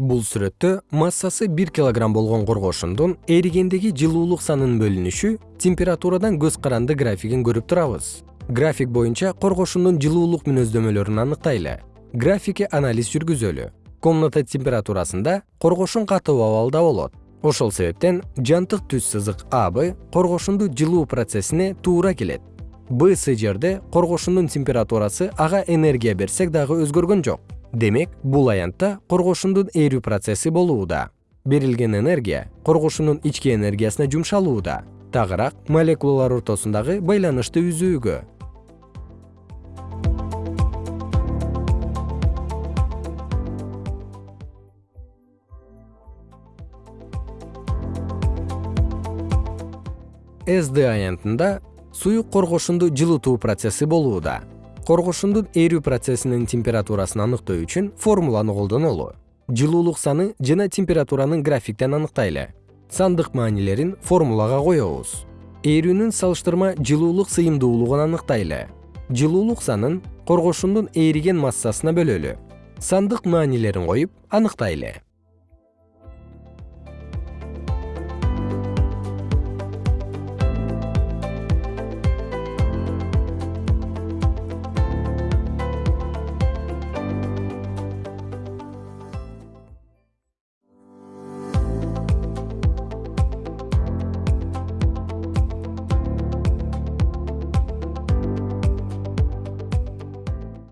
бул сүрөттө массасы бир килограмм болгон коргошундун эригендеги жылуулук санынын бөлүнүшү температурадан көз каранды графигин көрүп турабыз. График боюнча коргошундун жылуулук мүнөздөмөлөрүн аныктайлы. Графикке анализ жүргүзөлү. Комната температурасында коргошун катуу абалда болот. Ошол себептен жантык түз сызык аб коргошунду жылуу процессине туура келет. Б жерде коргошундун температурасы ага энергия берсек дагы өзгөргөн жок демек бул аянтта коргошундун эрүү процесси болууда. Берилген энергия коргошундун ички энергиясына жумшалууда. Тагыраак молекулалар ортосундагы байланышты үзүүгө. Сд аянтында суюк коргошунду жылытуу процесси болууда коргошундун эрүү процессинин температурасын аныктоо үчүн формуланы колдонолу жылуулук саны жана температуранын графиктен аныктайлы. Сандык маанилерин формулага коебуз. Эрүүнүн салыштырма жылуулук сыйымдуулугун аныктайлы. Жылуулук санын коргошундун эриген массасына бөлөлү. Сандык маанилерин коюп аныктайлы